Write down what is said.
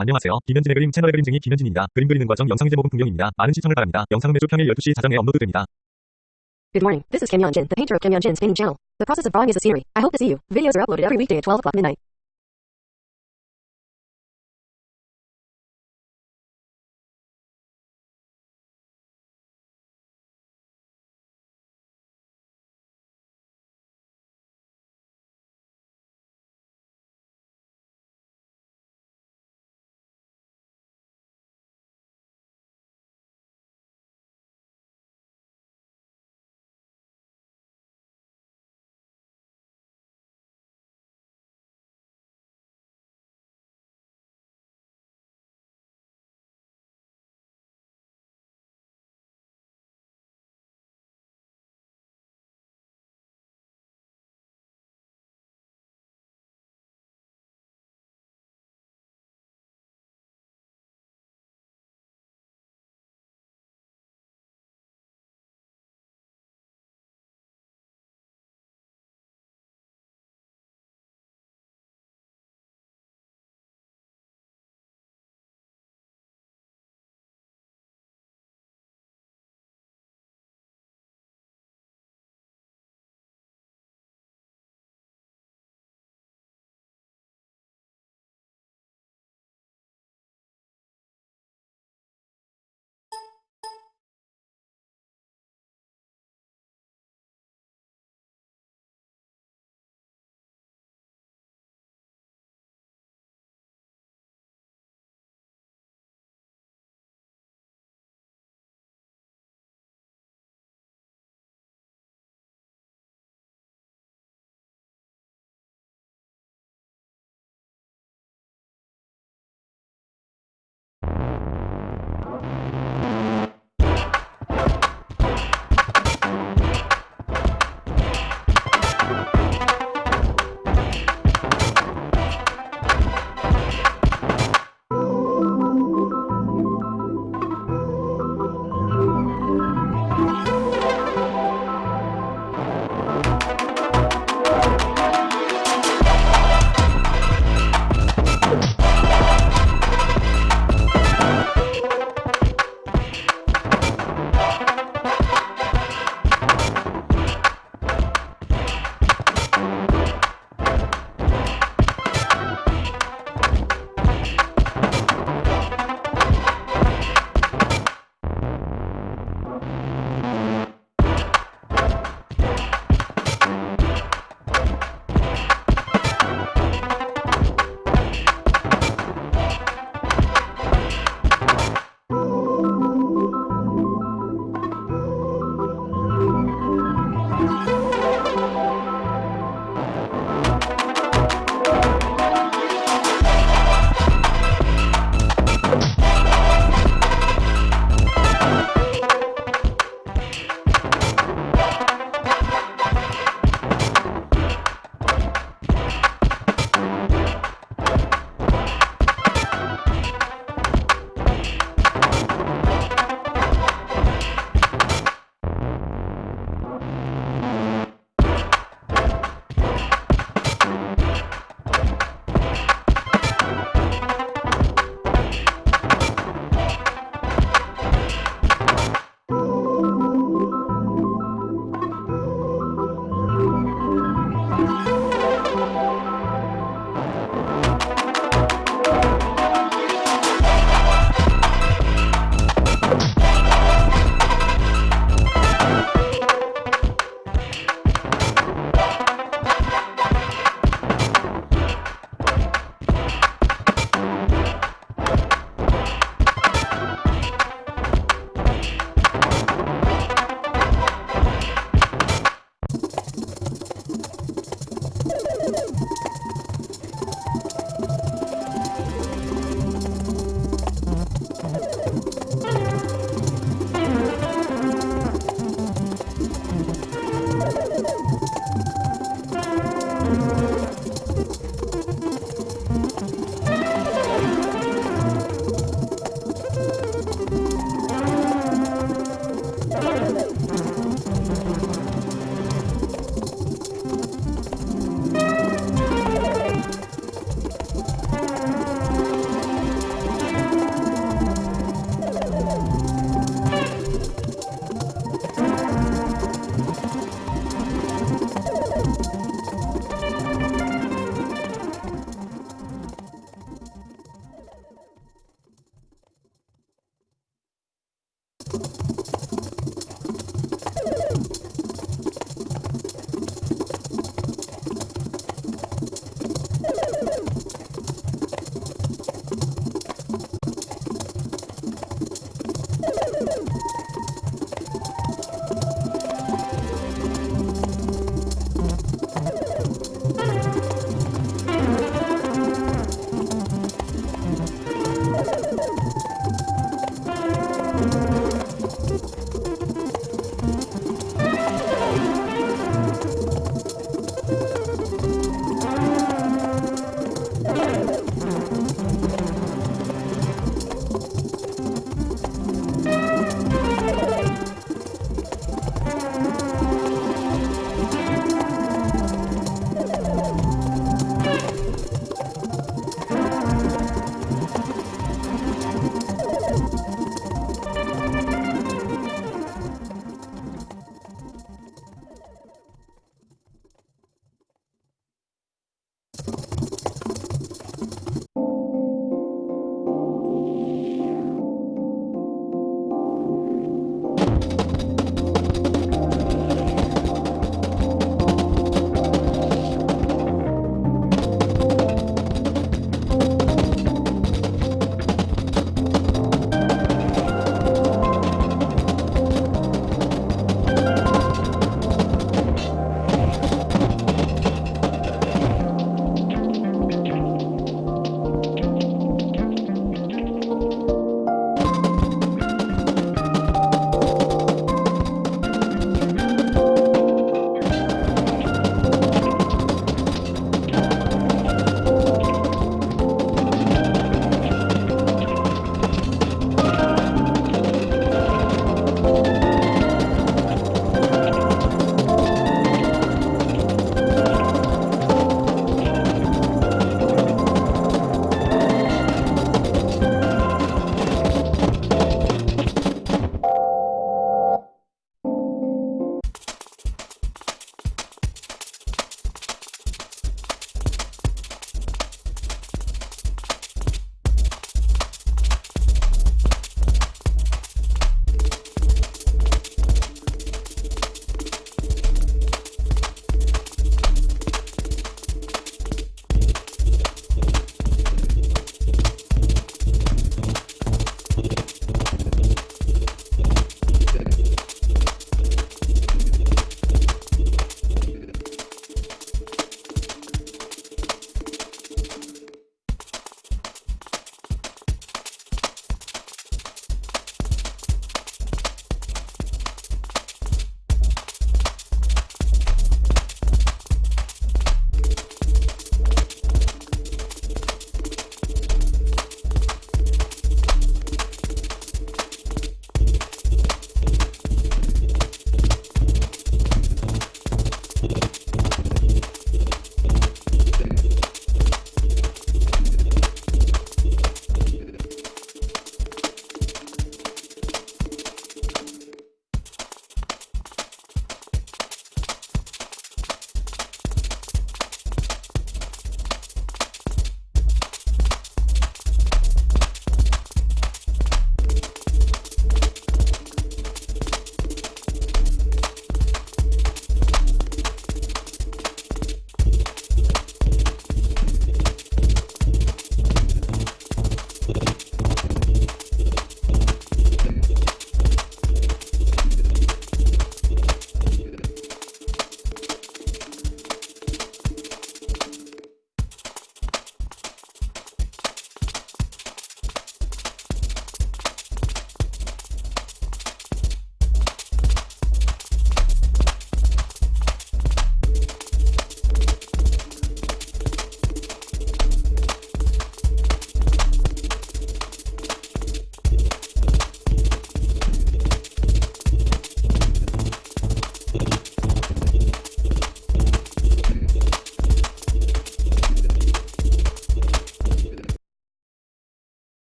안녕하세요. 김현진의 그림 채널의 그림쟁이 김현진입니다. 그림 그리는 과정 영상 제목은 풍경입니다. 많은 시청을 바랍니다. 영상은 매주 평일 12시 자정에 업로드됩니다. Good morning. This is Kim Yeon Jin, the painter of Kim Yeon Jin's painting channel. The process of drawing is a series. I hope to see you. Videos are uploaded every weekday at 12 o'clock midnight. you